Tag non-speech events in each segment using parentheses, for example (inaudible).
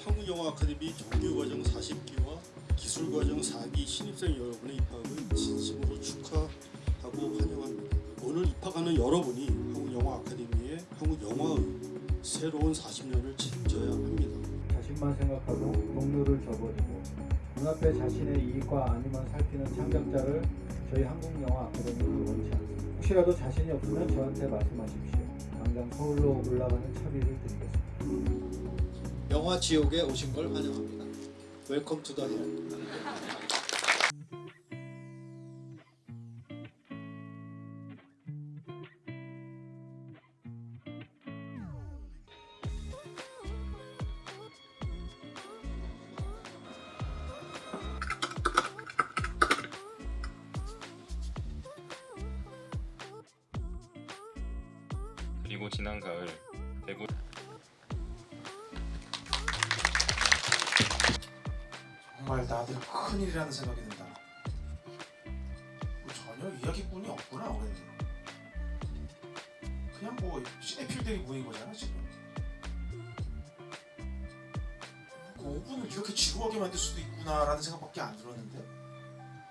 아카데미 정규과정 40기와 기술과정 4기 신입생 여러분의 입학을 진심으로 축하하고 환영합니다. 오늘 입학하는 여러분이 한국영화 아카데미의 한국 영화의 새로운 40년을 책임져야 합니다. 자신만 생각하고 동료를 저버리고 눈앞에 자신의 이익과 아니면 살피는 창작자를 저희 한국영화 아카데미는 원치 않습니다. 혹시라도 자신이 없으면 저한테 말씀하십시오. 당장 서울로 올라가는 차비를 드리겠습니다. 영화 지옥에 오신 걸 환영합니다. 웰컴 투더 헬. 그리고 지난 가을 대구 나들 큰일이라는 생각이 든다. 뭐 전혀 이야기꾼이 없구나 우리는. 그냥 뭐 시네필들이 모인 거잖아 지금. 그 5분을 이렇게 지루하게 만들 수도 있구나라는 생각밖에 안 들었는데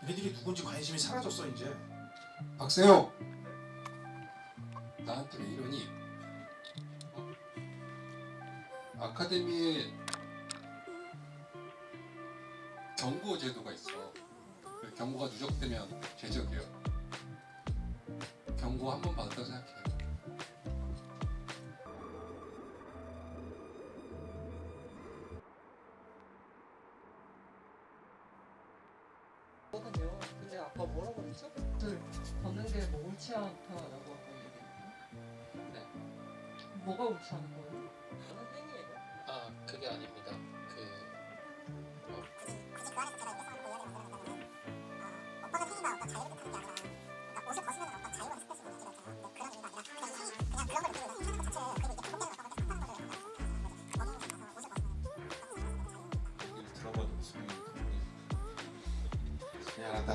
얘네들이 누군지 관심이 사라졌어 이제. 박세영 나한테 왜 이러니? 어? 아카데미에 경고 제도가 있어. 그 경고가 누적되면 제적이에요. 경고 한 번 받았다고 생각해. 거든요. 근데 아까 뭐라고 그랬죠? 그 걷는 게뭐 옳지 않다라고 아까 얘기했는데. 네. 뭐가 옳지 않은 거예요? 저는 행위예요. 아 그게 아닙니다.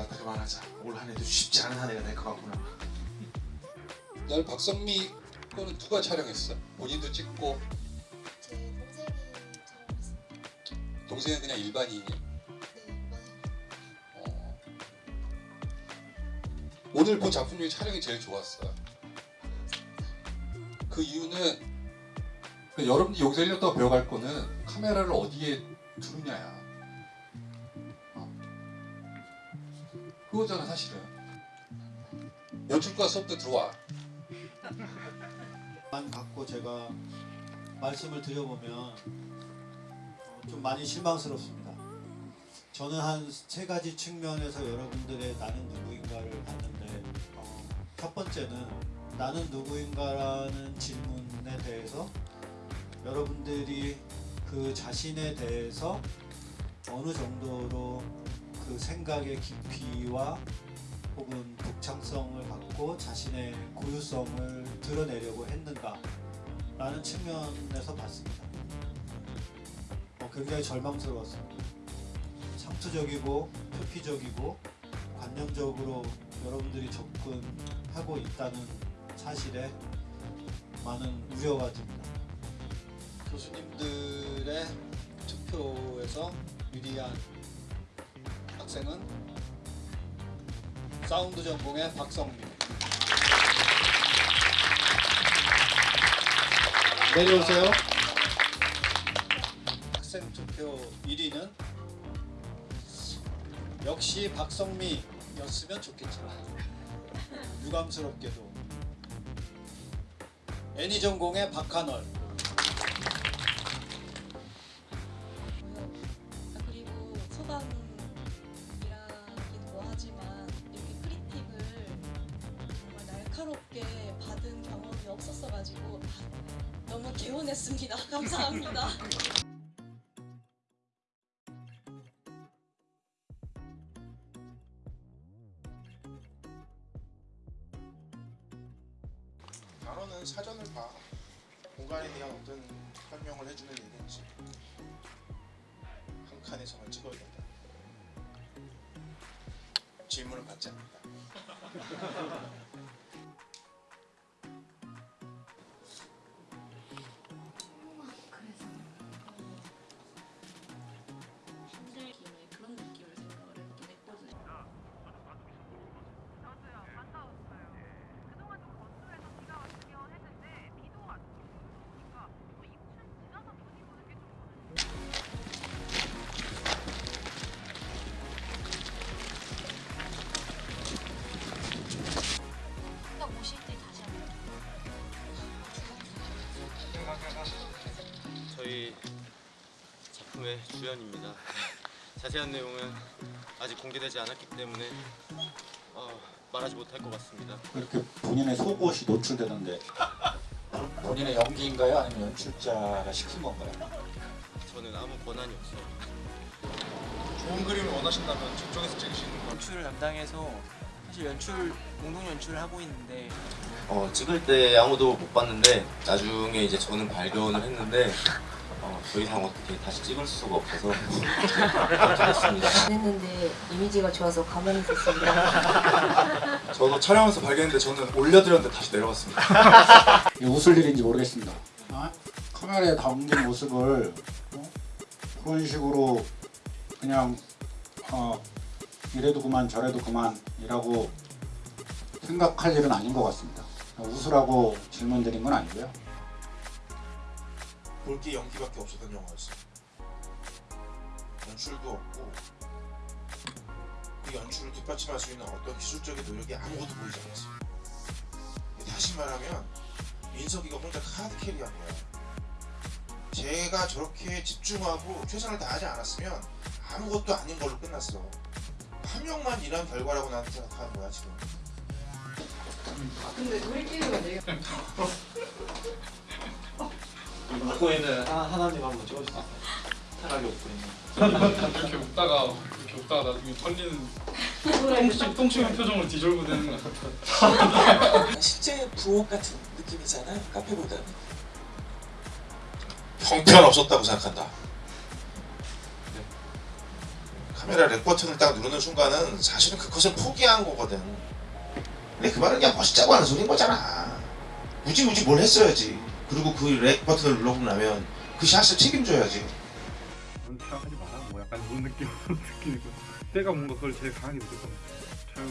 그 그만하자. 올 한 해도 쉽지 않은 한 해가 될 것 같구나. 날 박성미 거는 누가 촬영했어? 본인도 찍고. 동생은 그냥 일반인이. 네, 오늘 본 작품 중에 촬영이 제일 좋았어. 그 이유는 그 여러분들이 여기서 1년 동안 배워갈 거는 카메라를 어디에 두느냐야. 어. 그거잖아 사실은. 연출과 수업도 들어와. 만 갖고 제가 말씀을 드려보면 어, 좀 많이 실망스럽습니다. 저는 한 세 가지 측면에서 여러분들의 나는 누구인가를 봤는데 어, 첫 번째는 나는 누구인가라는 질문에 대해서 여러분들이 그 자신에 대해서 어느 정도로 그 생각의 깊이와 혹은 독창성을 갖고 자신의 고유성을 드러내려고 했는가 라는 측면에서 봤습니다. 어, 굉장히 절망스러웠습니다. 상투적이고 표피적이고 관념적으로 여러분들이 접근하고 있다는 사실에 많은 우려가 듭니다. 교수님들의 투표에서 유리한 학생은 사운드 전공의 박성민 내려오세요 학생 투표 1위는 역시 박성미였으면 좋겠지만 유감스럽게도 애니 전공의 박한월 성을 찍어야 된다. 질문을 받지 않는다. 주연입니다. (laughs) 자세한 내용은 아직 공개되지 않았기 때문에 어, 말하지 못할 것 같습니다. 이렇게 본인의 속옷이 노출되는데 (laughs) 본인의 연기인가요? 아니면 연출자가 시킨 건가요? 저는 아무 권한이 없어요. 좋은 그림을 원하신다면 저쪽에서 찍으시는 거 연출을 담당해서 사실 연출 공동 연출을 하고 있는데 어, 찍을 때 아무도 못 봤는데 나중에 이제 저는 발견을 했는데 어, 더 이상 어떻게 다시 찍을 수가 없어서 됐습니다. 했는데 (laughs) 이미지가 좋아서 가만히 있었습니다. (laughs) 저도 촬영하면서 발견했는데 저는 올려드렸는데 다시 내려갔습니다 (laughs) 이게 웃을 일인지 모르겠습니다. 아, 카메라에 담긴 모습을 어? 그런 식으로 그냥 어, 이래도 그만 저래도 그만 이라고 생각할 일은 아닌 것 같습니다. 웃으라고 질문 드린 건 아니고요. 볼 게 연기밖에 없었던 영화였어요 연출도 없고 그 연출을 뒷받침할 수 있는 어떤 기술적인 노력이 아무것도 보이지 않았어요 다시 말하면 민석이가 혼자 카드 캐리한 거야. 제가 저렇게 집중하고 최선을 다하지 않았으면 아무것도 아닌 걸로 끝났어. 한 명만 일한 결과라고 나는 생각하는 거야 지금. 근데 우리끼리가 되게 (laughs) 웃고 있는 하, 하나님 한번 찍어주세요. 웃고 있는. 이렇게 웃다가 이렇게 웃다가 나중에 털리는 똥침 똥침한 표정으로 뒤돌고 되는 것 같아. 실제 부엌 같은 느낌이잖아요 카페보다는 형편 없었다고 생각한다 네. 카메라 REC 버튼을 딱 누르는 순간은 사실은 그것을 포기한 거거든 근데 그 말은 그냥 멋있자고 하는 소리인 거잖아 굳이 뭘 했어야지 그리고 그 REC 버튼을 눌러보고 나면 그 샷을 책임져야지 생각하지 마라. 뭐 약간 이런 느낌 (laughs) 느끼고. 때가 뭔가 그걸 제일 강하게 촬영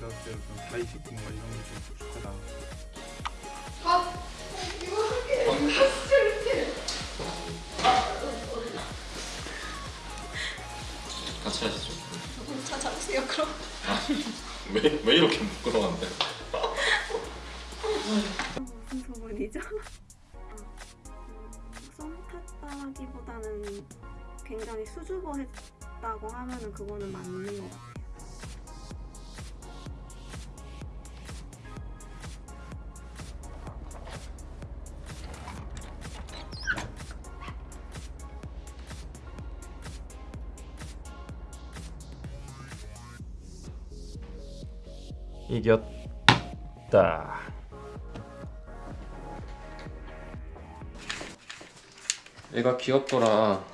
같을 때 사이식 뭔가 이런 게 좀 부족하다. 같이 하시죠. 찾아오세요 그럼. 왜, 왜 이렇게 부끄러운데? 그거는 맞는 것 같아요. 이겼다. 얘가 귀엽더라.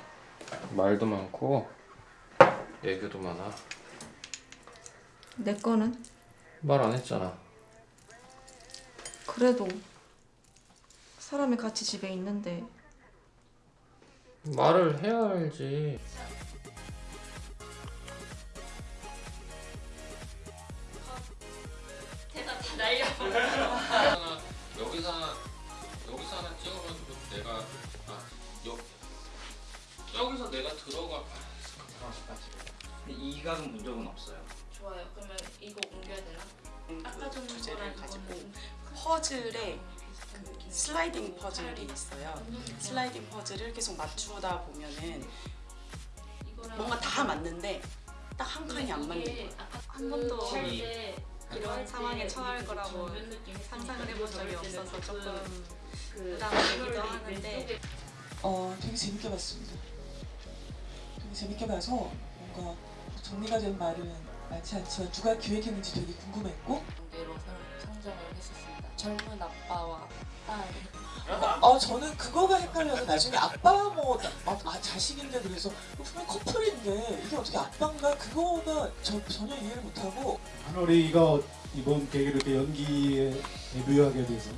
말도 많고 애교도 많아. 내 거는? 말 안 했잖아. 그래도 사람이 같이 집에 있는데 말을 해야 알지. 이 각은 본 적은 없어요 좋아요. 그러면 이거 옮겨야 되나? 아까 전 주제를 가지고 이거는 퍼즐에 그 슬라이딩 퍼즐이 있어요. 슬라이딩 퍼즐을 계속 맞추다 보면은 뭔가 다 맞는데 딱 한 칸이 안 맞는 거예요. 한 번도 그 이런 상황에 처할 거라고 상상을 해본 적이 없어서 조금 부담되기도 하는데 어, 되게 재밌게 봤습니다. 되게 재밌게 봐서 뭔가 정리가 된 말은 많지 않지만 누가 기획했는지 되게 궁금했고 관계로 성장을 했었습니다. 젊은 아빠와 딸. 어, 저는 그거가 헷갈려서 나중에 아빠 뭐 아, 아, 자식인데 그래서 분명 커플인데 이게 어떻게 아빠인가 그거가 저, 전혀 이해를 못하고 한월이가 이번 계기로 이렇게 연기에 데뷔하게 돼서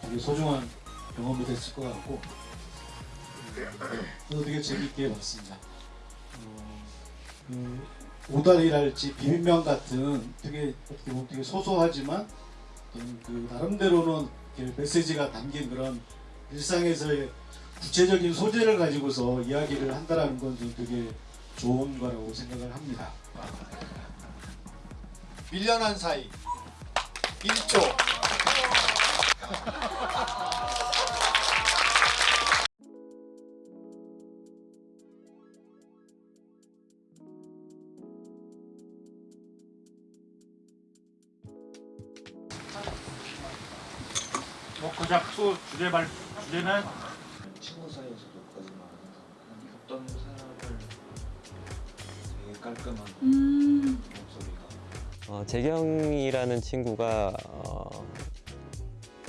되게 소중한 경험이 됐을 것 같고 저도 되게 재밌게 봤습니다. 어, 그 오다리랄지 비빔면 같은 되게 어떻게 보면 되게 소소하지만 어떤 그 나름대로는 메시지가 담긴 그런 일상에서의 구체적인 소재를 가지고서 이야기를 한다라는 건 좀 되게 좋은 거라고 생각을 합니다. 밀려난 사이. 1조 (laughs) 수 주제 발 주제는 친구 사이에서도 거짓말하는 어떤 사람을 되게 깔끔한 음. 목소리가 어, 재경이라는 친구가 어,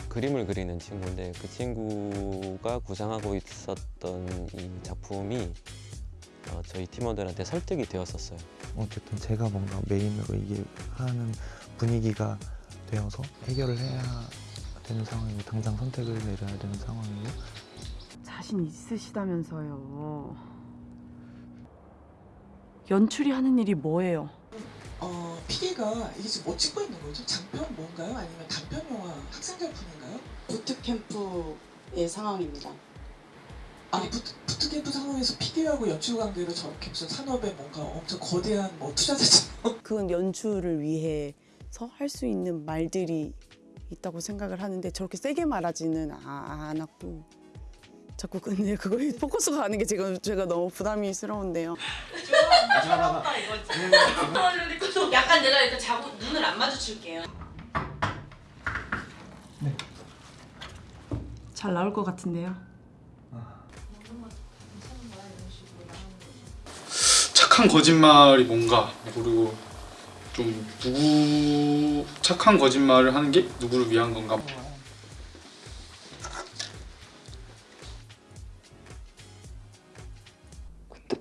그림을 그리는 친구인데 그 친구가 구상하고 있었던 이 작품이 어, 저희 팀원들한테 설득이 되었었어요. 어쨌든 제가 뭔가 메인으로 이게 하는 분위기가 되어서 해결을 해야 되는 상황이고 당장 선택을 내려야 되는 상황이고 자신 있으시다면서요. 연출이 하는 일이 뭐예요? 어, PD가 이게 지금 뭐 찍고 있는 거죠? 장편 뭔가요? 아니면 단편 영화 학생 작품인가요? 부트캠프의 상황입니다. 아니 부트, 부트캠프 상황에서 PD하고 연출 관계가 저렇게 무슨 산업에 뭔가 엄청 거대한 뭐 투자자처럼 그건 연출을 위해서 할 수 있는 말들이 있다고 생각을 하는데 저렇게 세게 말하지는 아- 않았고 자꾸 근데 그거에 (laughs) 포커스가 가는 게 지금 제가 너무 부담이 스러운데요. 약간 내가 이렇게 자고 눈을 안 마주칠게요. 잘 나올 것 같은데요. 착한 거짓말이 뭔가 그리고 좀 누구 착한 거짓말을 하는 게 누구를 위한 건가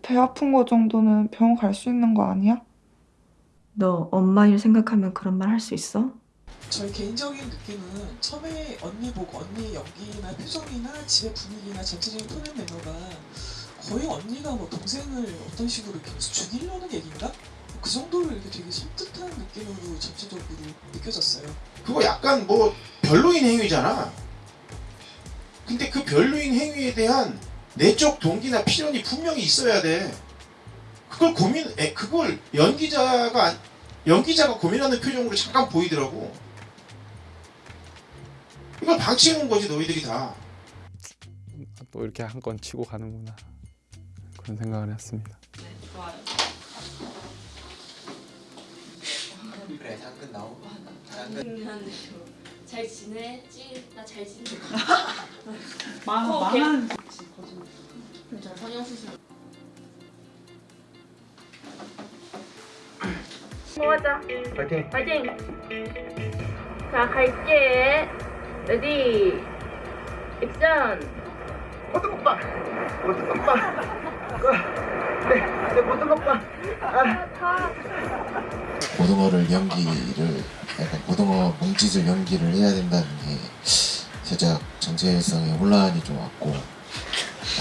배 아픈 거 정도는 병원 갈 수 있는 거 아니야? 너 엄마 일 생각하면 그런 말 할 수 있어? 저희 개인적인 느낌은 처음에 언니 보고 언니 연기나 표정이나 집의 분위기나 전체적인 표현 매너가 거의 언니가 뭐 동생을 어떤 식으로 이렇게 죽이려는 얘기인가? 그 정도로 이렇게 되게 섬뜩한 느낌으로 전체적으로 느껴졌어요. 그거 약간 뭐 별로인 행위잖아. 근데 그 별로인 행위에 대한 내적 동기나 필연이 분명히 있어야 돼. 그걸 고민, 에, 그걸 연기자가 안- 연기자가 고민하는 표정으로 잠깐 보이더라고. 이걸 방치해 놓은 거지 너희들이 다. 또 이렇게 한 건 치고 가는구나 그런 생각을 했습니다. 그래 당근 나오고 잘 지내지? 나 잘 지내. (laughs) 망- 어, 망한 저 성형 수술. 모아자. 파이팅. 파이팅. 자 갈게. ready. 액션. 모든 오빠. 모든. 네, 네 모든 오빠. 고등어를 연기를 약간 고등어 몸짓을 연기를 해야 된다는 게 살짝 정체성에 혼란이 좀 왔고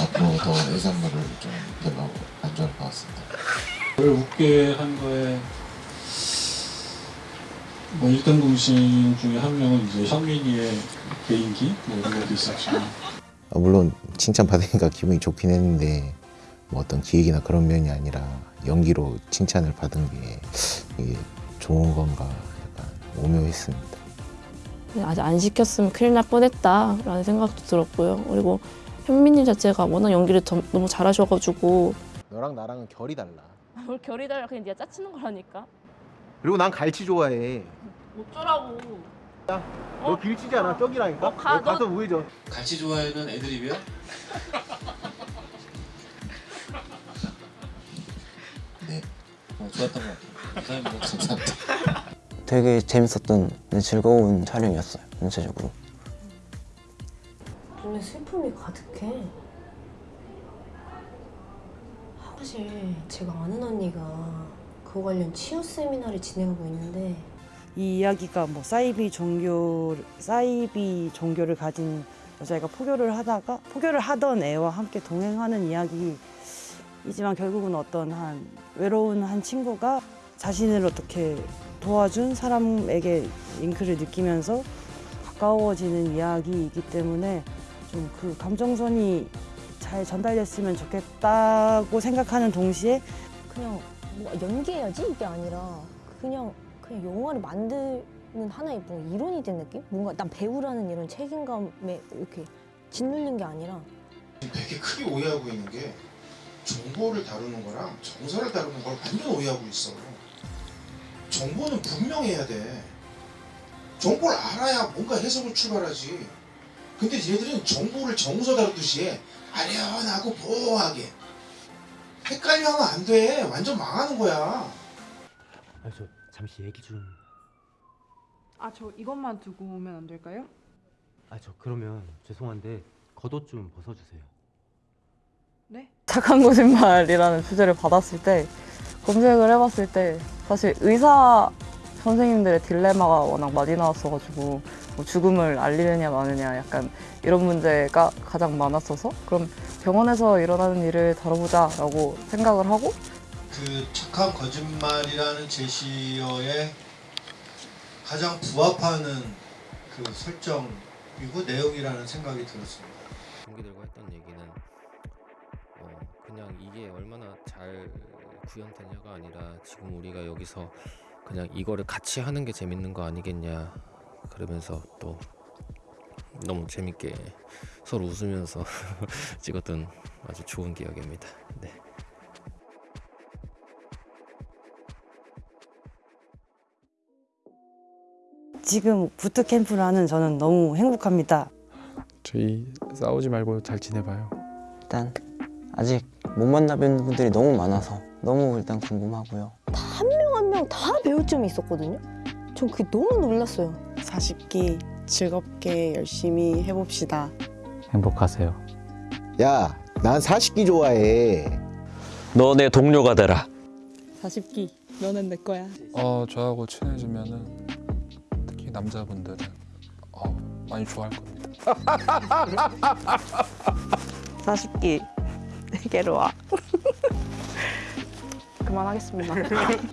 앞으로 더 해산물을 좀 별로 안 좋아할 것 같습니다. 저를 웃게 한 거에 뭐 1등 공신 중에 한 명은 이제 현민이의 개인기 뭐 이런 것도 있었지만 아, 물론 칭찬 받으니까 기분이 좋긴 했는데 뭐 어떤 기획이나 그런 면이 아니라 연기로 칭찬을 받은 게 이게 좋은 건가 약간 오묘했습니다. 아직 안 시켰으면 큰일 날 뻔했다라는 생각도 들었고요. 그리고 현민님 자체가 워낙 연기를 점- 너무 잘하셔가지고 너랑 나랑은 결이 달라. (laughs) 뭘 결이 달라 그냥 네가 짜치는 거라니까. 그리고 난 갈치 좋아해. 어쩌라고. 너 길치지 않아? 떡이라니까? 어, 가, 너 가서 너- 우회전. 같이 좋아해는 애드립이야? 어, 좋았던 것 같아요. 감사합니다. 감사합니다. 되게 재밌었던 네, 즐거운 촬영이었어요 전체적으로 눈에 슬픔이 가득해. 사실 제가 아는 언니가 그거 관련 치유 세미나를 진행하고 있는데 이 이야기가 뭐 사이비 종교 사이비 종교를 가진 여자애가 포교를 하다가 포교를 하던 애와 함께 동행하는 이야기 이지만 결국은 어떤 한 외로운 한 친구가 자신을 어떻게 도와준 사람에게 링크를 느끼면서 가까워지는 이야기이기 때문에 좀 그 감정선이 잘 전달됐으면 좋겠다고 생각하는 동시에 그냥 뭐 연기해야지 이게 아니라 그냥 그냥 영화를 만드는 하나의 뭐 이론이 된 느낌? 뭔가 난 배우라는 이런 책임감에 이렇게 짓눌린 게 아니라 되게 크게 오해하고 있는 게 정보를 다루는 거랑 정서를 다루는 걸 완전 오해하고 있어. 정보는 분명해야 돼. 정보를 알아야 뭔가 해석을 출발하지. 근데 얘들은 정보를 정서 다루듯이 해. 아련하고 모호하게. 헷갈려 하면 안 돼. 완전 망하는 거야. 아, 저 잠시 얘기 좀. 아, 저 이것만 두고 오면 안 될까요? 아, 저 그러면 죄송한데 겉옷 좀 벗어주세요. 네? 착한 거짓말이라는 주제를 받았을 때 검색을 해봤을 때 사실 의사 선생님들의 딜레마가 워낙 많이 나왔어가지고 뭐 죽음을 알리느냐 마느냐 약간 이런 문제가 가장 많았어서 그럼 병원에서 일어나는 일을 다뤄보자 라고 생각을 하고 그 착한 거짓말이라는 제시어에 가장 부합하는 그 설정이고 내용이라는 생각이 들었습니다. 이게 얼마나 잘 구현되냐가 아니라 지금 우리가 여기서 그냥 이거를 같이 하는 게 재밌는 거 아니겠냐 그러면서 또 너무 재밌게 서로 웃으면서 (laughs) 찍었던 아주 좋은 기억입니다. 네. 지금 부트 캠프를 하는 저는 너무 행복합니다. 저희 싸우지 말고 잘 지내봐요. 일단 아직 못 만나뵌 분들이 너무 많아서 너무 일단 궁금하고요. 한명 한 명 다 배울 점이 있었거든요. 전 그게 너무 놀랐어요. 40기 즐겁게 열심히 해봅시다. 행복하세요. 야, 난 40기 좋아해. 너 내 동료가 되라. 40기 너는 내 거야. 어 저하고 친해지면은 특히 남자분들은 어, 많이 좋아할 겁니다. 40기 와. (laughs) 그만하겠습니다.